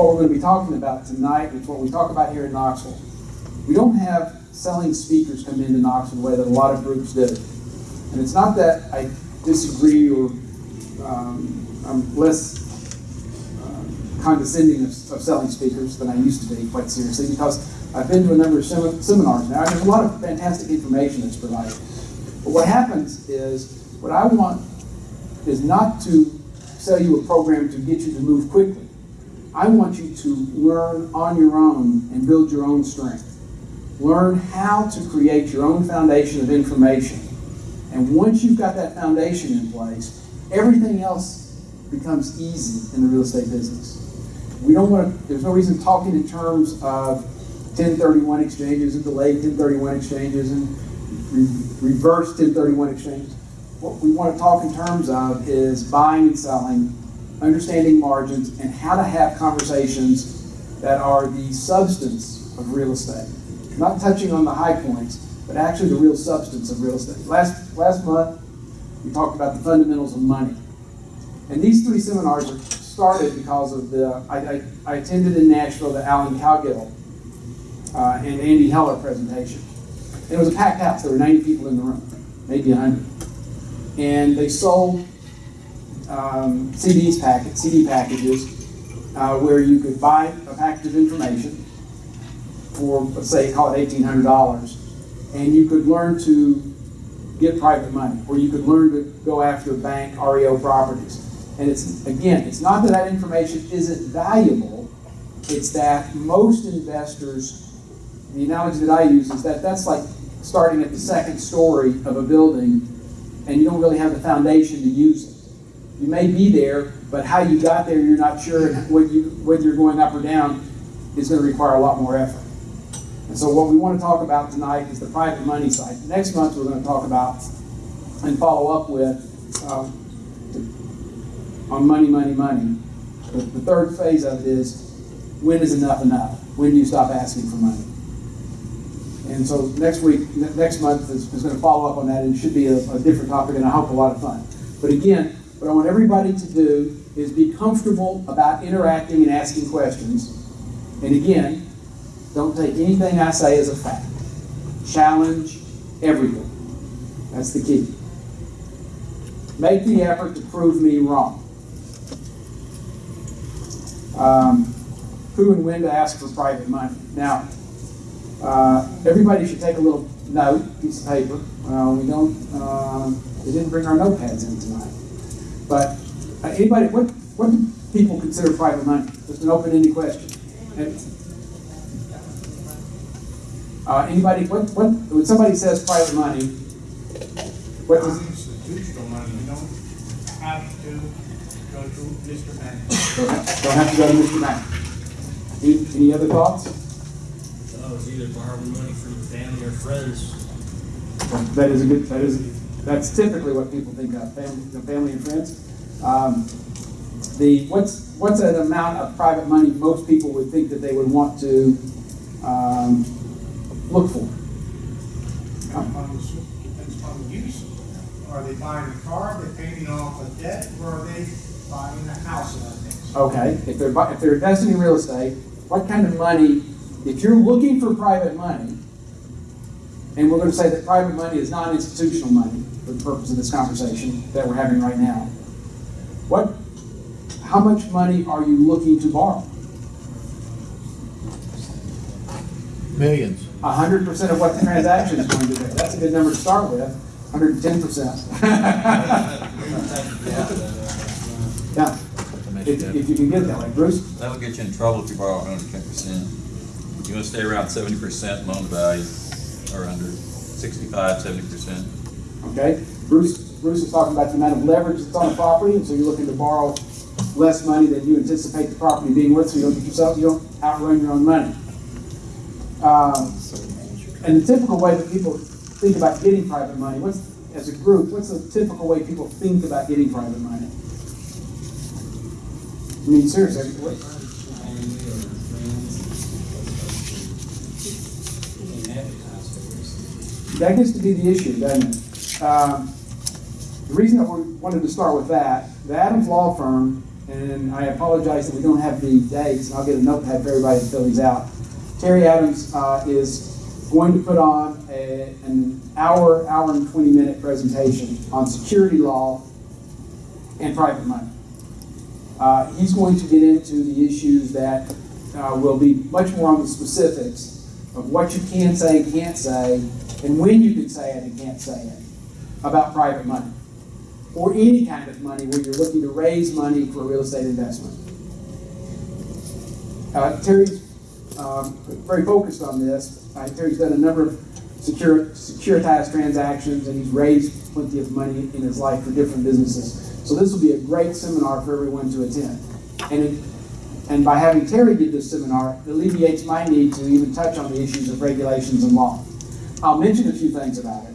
What we're going to be talking about tonight. It's what we talk about here in Knoxville. We don't have selling speakers come into Knoxville the way that a lot of groups do. And it's not that I disagree or um, I'm less uh, condescending of, of selling speakers than I used to be, quite seriously, because I've been to a number of sem- seminars now, there's a lot of fantastic information that's provided. But what happens is, what I want is not to sell you a program to get you to move quickly. I want you to learn on your own and build your own strength. Learn how to create your own foundation of information. And once you've got that foundation in place, everything else becomes easy in the real estate business. We don't want to, there's no reason talking in terms of 1031 exchanges and delayed 1031 exchanges and re- reverse 1031 exchanges. What we want to talk in terms of is buying and selling, understanding margins, and how to have conversations that are the substance of real estate. Not touching on the high points, but actually the real substance of real estate. Last, last month, we talked about the fundamentals of money. And these three seminars are started because of the, I, I, I attended in Nashville the Alan Cowgill uh, and Andy Heller presentation. And it was a packed house. There were 90 people in the room, maybe 100. And they sold um, CDs packet, CD packages, uh, where you could buy a package of information for, let's say, call it $1,800, and you could learn to get private money, or you could learn to go after bank REO properties. And it's, again, it's not that that information isn't valuable, it's that most investors, the analogy that I use is that that's like starting at the second story of a building and you don't really have the foundation to use it. You may be there, but how you got there, you're not sure, and whether, you, whether you're going up or down is going to require a lot more effort. And so what we want to talk about tonight is the private money side. Next month, we're going to talk about and follow up with um, on money, money, money. The, third phase of it is when is enough enough? When do you stop asking for money? And so next week, next month is, is going to follow up on that, and should be a, a different topic, and I hope a lot of fun. But again, what I want everybody to do is be comfortable about interacting and asking questions. And again, don't take anything I say as a fact. Challenge everything. That's the key. Make the effort to prove me wrong. Um, who and when to ask for private money. Now, uh, everybody should take a little note, piece of paper. Uh, we don't, uh, we didn't bring our notepads in tonight. But uh, anybody, what, what do people consider private money? Just an open-ended question. And, uh, anybody, what, what, when somebody says private money, what does, Institutional money, you don't have to go to Mr. Bank. don't have to go to Mr. Mack. Any, any other thoughts? Oh, it's either borrowing money from family or friends. That is a good, that is, that's typically what people think of, family, the family and friends. Um, the, what's, what's an amount of private money most people would think that they would want to, um, look for? Depends upon the, depends upon use. Are they buying a car, are they paying off a debt, or are they buying a house? Okay, if they're, if they're investing in real estate, what kind of money, if you're looking for private money, and we're gonna say that private money is non-institutional money for the purpose of this conversation that we're having right now, what, how much money are you looking to borrow? Millions. A hundred percent of what the transaction is going to be. That's a good number to start with, hundred and ten percent. Yeah, if, if you can get that way. Bruce? That'll get you in trouble if you borrow hundred and ten percent. You wanna stay around seventy percent loan to value, or under 65, 70 percent. Okay, Bruce, Bruce is talking about the amount of leverage that's on the property, and so you're looking to borrow less money than you anticipate the property being worth, so you don't get yourself, you don't outrun your own money. Um, and the typical way that people think about getting private money, what's, as a group, what's the typical way people think about getting private money? I mean, seriously, what, that gets to be the issue, doesn't it? Um, the reason that we wanted to start with that, the Adams Law Firm and I apologize that we don't have the dates, I'll get a notepad for everybody to fill these out. Terry Adams uh, is going to put on a, an hour, hour and 20 minute presentation on security law and private money. Uh, he's going to get into the issues that uh, will be much more on the specifics of what you can say and can't say, and when you can say it and can't say it about private money or any kind of money where you're looking to raise money for real estate investment. Uh, Terry's um, very focused on this. Uh, Terry's done a number of secure, securitized transactions and he's raised plenty of money in his life for different businesses. So this will be a great seminar for everyone to attend. And, it, and by having Terry give this seminar, it alleviates my need to even touch on the issues of regulations and law. I'll mention a few things about it.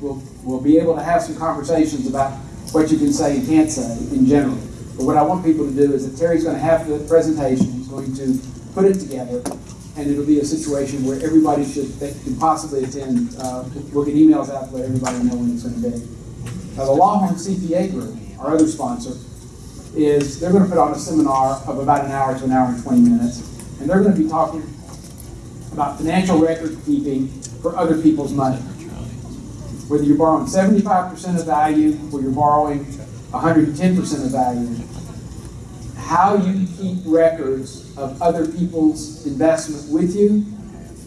We'll, we'll be able to have some conversations about what you can say and can't say in general. But what I want people to do is that Terry's going to have the presentation, he's going to put it together, and it'll be a situation where everybody should, that can possibly attend. Uh, we'll get emails out to let everybody know when it's going to be. Now, the Longhorn CPA Group, our other sponsor, is they're going to put on a seminar of about an hour to an hour and 20 minutes, and they're going to be talking about financial record keeping for other people's money. Whether you're borrowing 75% of value or you're borrowing 110% of value, how you keep records of other people's investment with you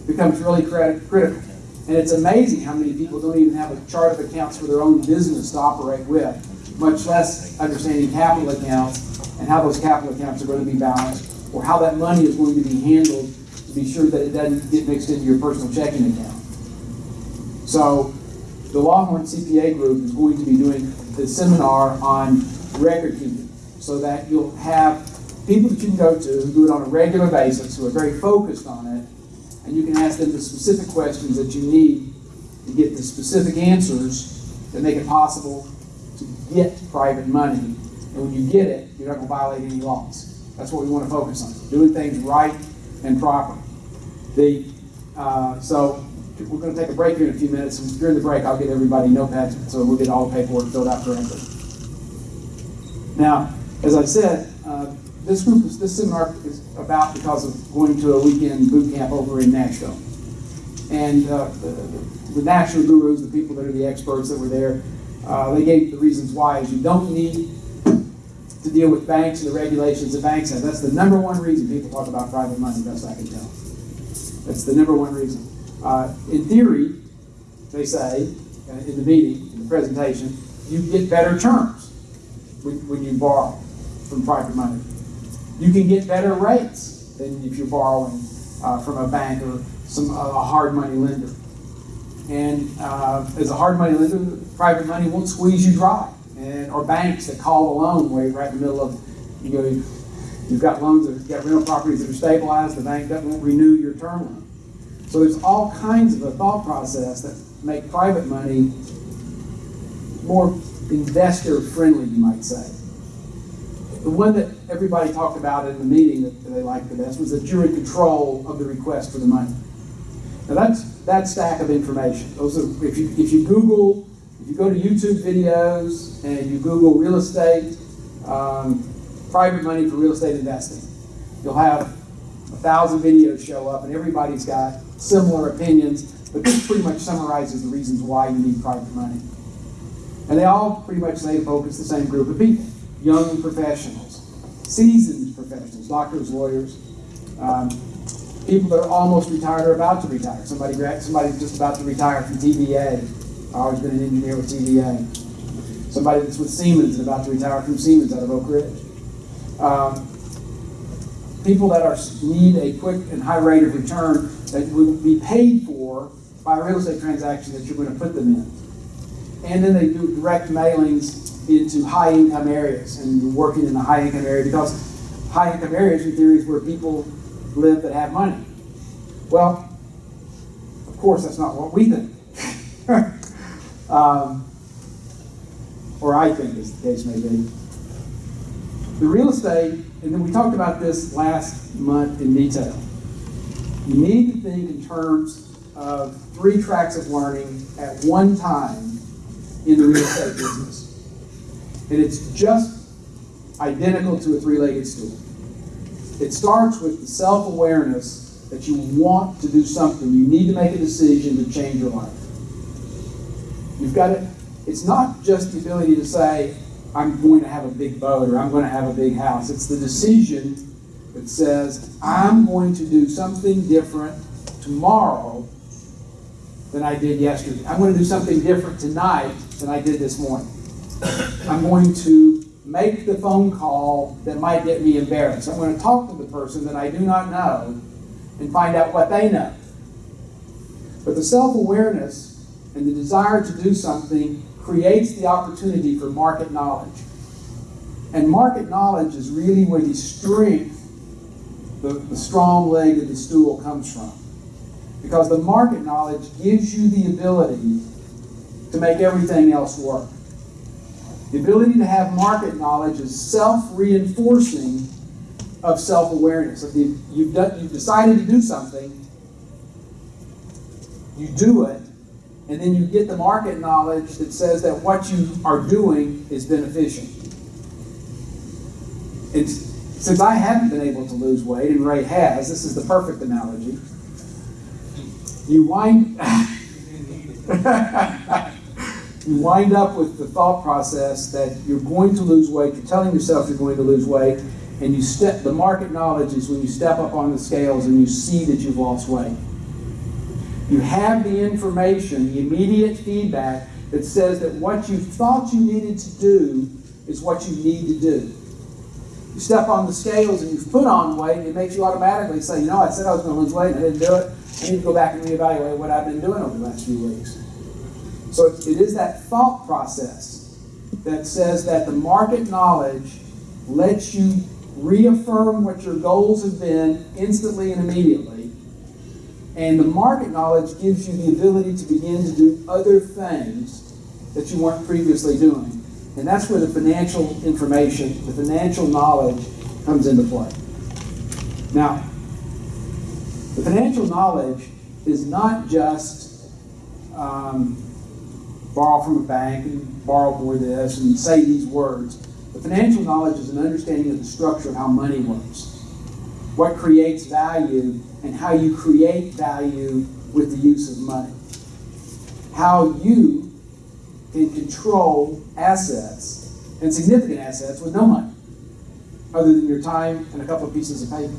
becomes really critical. And it's amazing how many people don't even have a chart of accounts for their own business to operate with, much less understanding capital accounts and how those capital accounts are going to be balanced or how that money is going to be handled to be sure that it doesn't get mixed into your personal checking account. So the Longhorn CPA group is going to be doing the seminar on record keeping so that you'll have people that you can go to who do it on a regular basis, who are very focused on it, and you can ask them the specific questions that you need to get the specific answers that make it possible to get private money. And when you get it, you're not going to violate any laws. That's what we want to focus on, doing things right and proper. The, uh, so we're going to take a break here in a few minutes, and during the break, I'll get everybody notepads so we'll get all the paperwork filled out correctly. Now, as I said, uh, this group, is, this seminar is about because of going to a weekend boot camp over in Nashville. And uh, the, the gurus, the people that are the experts that were there, uh, they gave the reasons why is you don't need to deal with banks and the regulations that banks have. That's the number one reason people talk about private money, best I can tell. That's the number one reason. Uh, in theory, they say, uh, in the meeting, in the presentation, you get better terms when, when you borrow from private money. You can get better rates than if you're borrowing uh, from a bank or some a hard money lender. And uh, as a hard money lender, private money won't squeeze you dry. And or banks that call a loan way right in the middle of you know you've got loans that you've got rental properties that are stabilized, the bank doesn't won't renew your term loan. So there's all kinds of a thought process that make private money more investor friendly, you might say. The one that everybody talked about in the meeting that they liked the best was that you're in control of the request for the money. Now that's that stack of information. Those are if you if you Google if you go to YouTube videos and you Google real estate, um, private money for real estate investing, you'll have a thousand videos show up, and everybody's got similar opinions. But this pretty much summarizes the reasons why you need private money. And they all pretty much say focus the same group of people young professionals, seasoned professionals, doctors, lawyers, um, people that are almost retired or about to retire. Somebody, somebody just about to retire from TVA. I've always been an engineer with TVA. Somebody that's with Siemens and about to retire from Siemens out of Oak Ridge. Um, people that are need a quick and high rate of return that would be paid for by a real estate transaction that you're going to put them in. And then they do direct mailings into high income areas and working in the high income area because high income areas in theory is where people live that have money. Well, of course that's not what we think. um, or I think as the case may be. The real estate, and then we talked about this last month in detail. You need to think in terms of three tracks of learning at one time in the real estate business. And it's just identical to a three-legged stool. It starts with the self-awareness that you want to do something. You need to make a decision to change your life. You've got to, it's not just the ability to say, I'm going to have a big boat or I'm going to have a big house. It's the decision that says, I'm going to do something different tomorrow than I did yesterday. I'm going to do something different tonight than I did this morning. I'm going to make the phone call that might get me embarrassed. I'm going to talk to the person that I do not know and find out what they know. But the self awareness and the desire to do something creates the opportunity for market knowledge. And market knowledge is really where the strength, the, the strong leg of the stool comes from. Because the market knowledge gives you the ability to make everything else work. The ability to have market knowledge is self-reinforcing of self-awareness. You- you've, done, you've decided to do something, you do it, and then you get the market knowledge that says that what you are doing is beneficial. It's, since I haven't been able to lose weight, and Ray has, this is the perfect analogy. You wind, you wind up with the thought process that you're going to lose weight, you're telling yourself you're going to lose weight, and you step, the market knowledge is when you step up on the scales and you see that you've lost weight. You have the information, the immediate feedback that says that what you thought you needed to do is what you need to do. You step on the scales and you've put on weight, it makes you automatically say, you know, I said I was going to lose weight and I didn't do it. I need to go back and reevaluate what I've been doing over the last few weeks. So it is that thought process that says that the market knowledge lets you reaffirm what your goals have been instantly and immediately. And the market knowledge gives you the ability to begin to do other things that you weren't previously doing. And that's where the financial information, the financial knowledge comes into play. Now, the financial knowledge is not just um, borrow from a bank and borrow for this and say these words. The financial knowledge is an understanding of the structure of how money works, what creates value, and how you create value with the use of money. How you can control assets and significant assets with no money, other than your time and a couple of pieces of paper.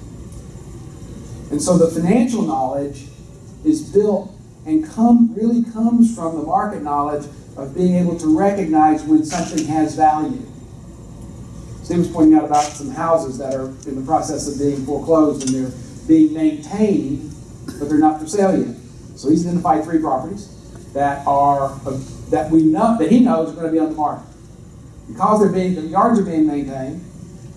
And so the financial knowledge is built and come really comes from the market knowledge of being able to recognize when something has value. Steve was pointing out about some houses that are in the process of being foreclosed and they're being maintained, but they're not for sale yet. So he's identified three properties that are that we know that he knows are going to be on the market because they're being the yards are being maintained.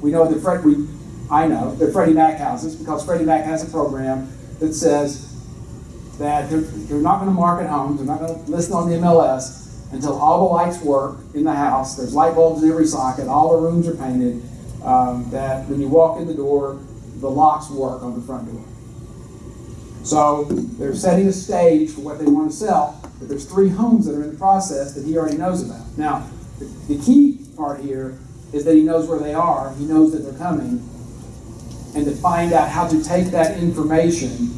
We know that Fred, we I know they're Freddie Mac houses because Freddie Mac has a program that says that they're, they're not going to market homes, they're not going to list on the MLS until all the lights work in the house. There's light bulbs in every socket, all the rooms are painted. Um, that when you walk in the door, the locks work on the front door. So they're setting a stage for what they want to sell, but there's three homes that are in the process that he already knows about. Now, the, the key part here is that he knows where they are, he knows that they're coming, and to find out how to take that information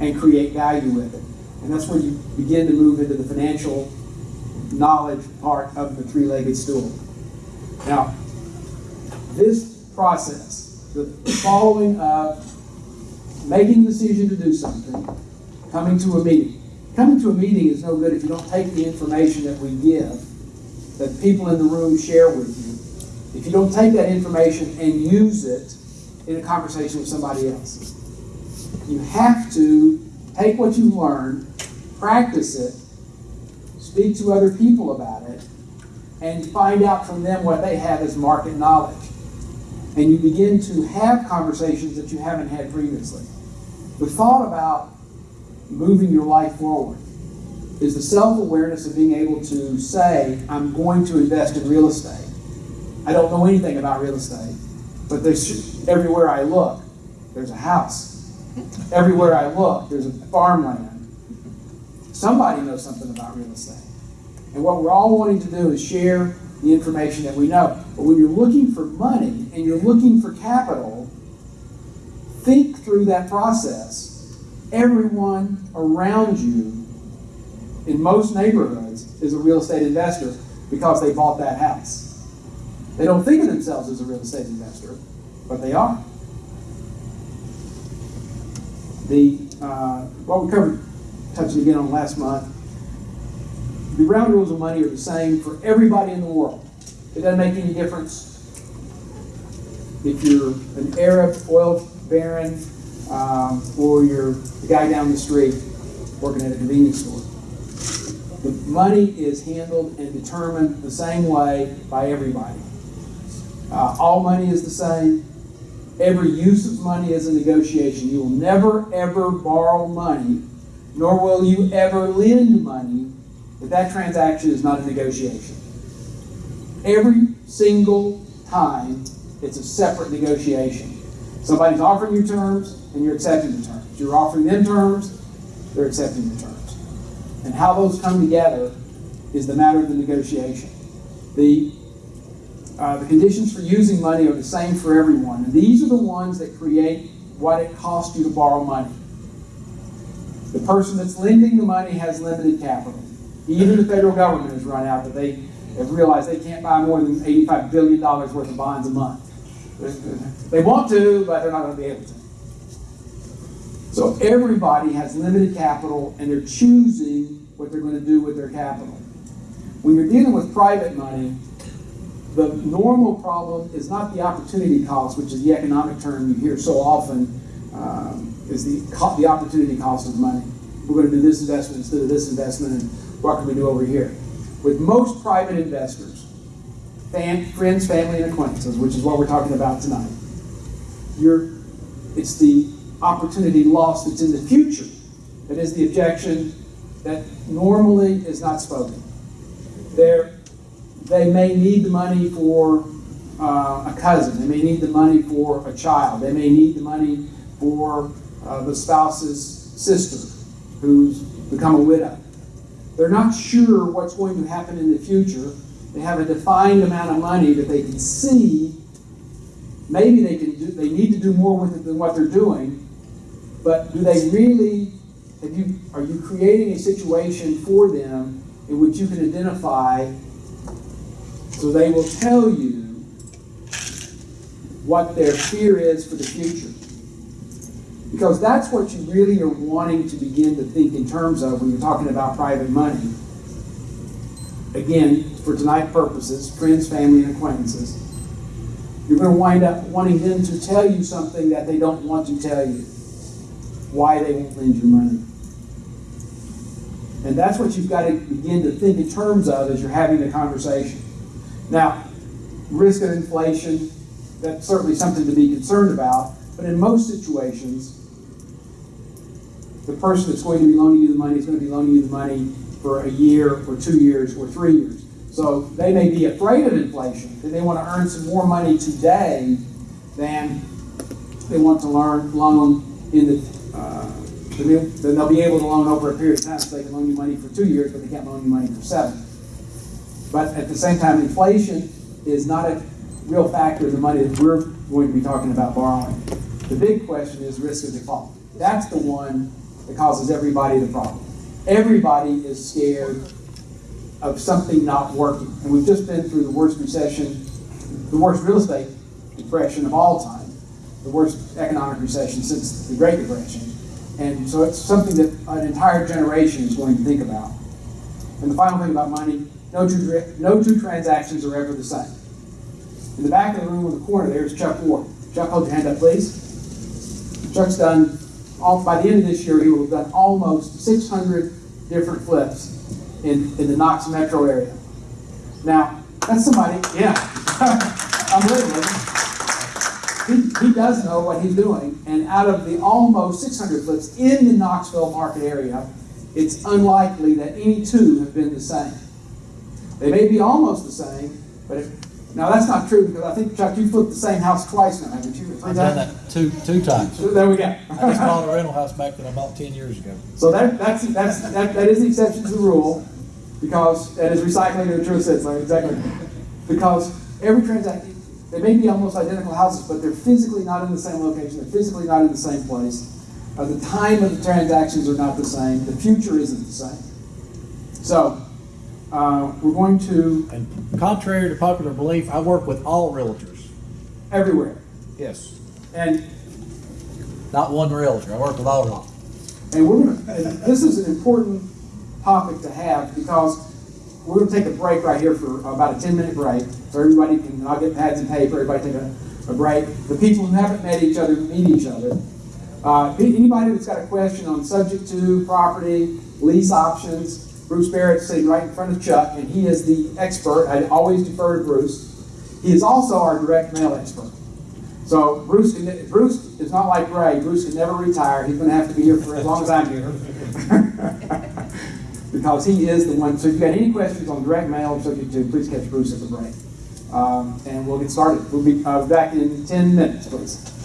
and create value with it. And that's where you begin to move into the financial knowledge part of the three-legged stool. Now, this process, the following of making the decision to do something, coming to a meeting. Coming to a meeting is no good if you don't take the information that we give, that people in the room share with you. If you don't take that information and use it in a conversation with somebody else. You have to take what you've learned, practice it, speak to other people about it, and find out from them what they have as market knowledge. And you begin to have conversations that you haven't had previously. The thought about moving your life forward is the self awareness of being able to say, I'm going to invest in real estate. I don't know anything about real estate, but there's everywhere I look, there's a house. Everywhere I look, there's a farmland. Somebody knows something about real estate. And what we're all wanting to do is share the information that we know. But when you're looking for money and you're looking for capital, think through that process. Everyone around you in most neighborhoods is a real estate investor because they bought that house. They don't think of themselves as a real estate investor, but they are. The, uh, what we covered, touching again on last month, the ground rules of money are the same for everybody in the world. It doesn't make any difference if you're an Arab oil baron um, or you're the guy down the street working at a convenience store. The money is handled and determined the same way by everybody. Uh, all money is the same. Every use of money is a negotiation. You will never, ever borrow money, nor will you ever lend money if that transaction is not a negotiation. Every single time, it's a separate negotiation. Somebody's offering you terms, and you're accepting the terms. You're offering them terms, they're accepting the terms. And how those come together is the matter of the negotiation. The uh, the conditions for using money are the same for everyone. And these are the ones that create what it costs you to borrow money. The person that's lending the money has limited capital. Even the federal government has run out that they have realized they can't buy more than $85 billion worth of bonds a month. They want to, but they're not going to be able to. So everybody has limited capital and they're choosing what they're going to do with their capital. When you're dealing with private money, the normal problem is not the opportunity cost, which is the economic term you hear so often, um, is the, the opportunity cost of money. We're going to do this investment instead of this investment, and what can we do over here? With most private investors, fam- friends, family, and acquaintances, which is what we're talking about tonight, you're, it's the opportunity lost that's in the future that is the objection that normally is not spoken. There, they may need the money for uh, a cousin. They may need the money for a child. They may need the money for uh, the spouse's sister who's become a widow. They're not sure what's going to happen in the future. They have a defined amount of money that they can see. Maybe they can do. They need to do more with it than what they're doing. But do they really? You? Are you creating a situation for them in which you can identify so they will tell you what their fear is for the future. Because that's what you really are wanting to begin to think in terms of when you're talking about private money. Again, for tonight's purposes, friends, family, and acquaintances, you're going to wind up wanting them to tell you something that they don't want to tell you. Why they won't lend you money. And that's what you've got to begin to think in terms of as you're having the conversation. Now, risk of inflation, that's certainly something to be concerned about, but in most situations, the person that's going to be loaning you the money is going to be loaning you the money for a year, or two years, or three years. So they may be afraid of inflation, that they want to earn some more money today than they want to learn loan in the uh, then they'll- then they'll be able to loan over a period of time, so they can loan you money for two years, but they can't loan you money for seven. But at the same time, inflation is not a real factor in the money that we're going to be talking about borrowing. The big question is risk of default. That's the one that causes everybody the problem. Everybody is scared of something not working. And we've just been through the worst recession, the worst real estate depression of all time, the worst economic recession since the Great Depression. And so it's something that an entire generation is going to think about. And the final thing about money, no two, no two transactions are ever the same. In the back of the room in the corner there is Chuck Ward. Chuck, hold your hand up, please. Chuck's done, all, by the end of this year, he will have done almost 600 different flips in, in the Knox metro area. Now, that's somebody, yeah, I'm living with him. He, he does know what he's doing, and out of the almost 600 flips in the Knoxville market area, it's unlikely that any two have been the same. They may be almost the same, but if, now that's not true because I think Chuck, you flipped the same house twice now, haven't you? I've done that two, two times. So There we go. I just bought a rental house back that I bought ten years ago. So that, that's, that's, that, that is the exception to the rule, because that is recycling in the true sense, like, exactly. because every transaction, they may be almost identical houses, but they're physically not in the same location, they're physically not in the same place. Uh, the time of the transactions are not the same, the future isn't the same. So, uh, we're going to, And contrary to popular belief, I work with all realtors. everywhere. Yes. And Not one realtor, I work with all of them. And we're gonna, and this is an important topic to have because we're gonna take a break right here for about a ten minute break. So everybody can, I'll get pads and paper, everybody take a, a break. The people who haven't met each other, meet each other. Uh, anybody that's got a question on subject to, property, lease options, Bruce Barrett's sitting right in front of Chuck, and he is the expert. I always defer to Bruce. He is also our direct mail expert. So Bruce, can, Bruce is not like Ray. Bruce can never retire. He's going to have to be here for as long as I'm here. because he is the one. So if you got any questions on direct mail subject to, please catch Bruce at the break. Um, and we'll get started. We'll be uh, back in 10 minutes, please.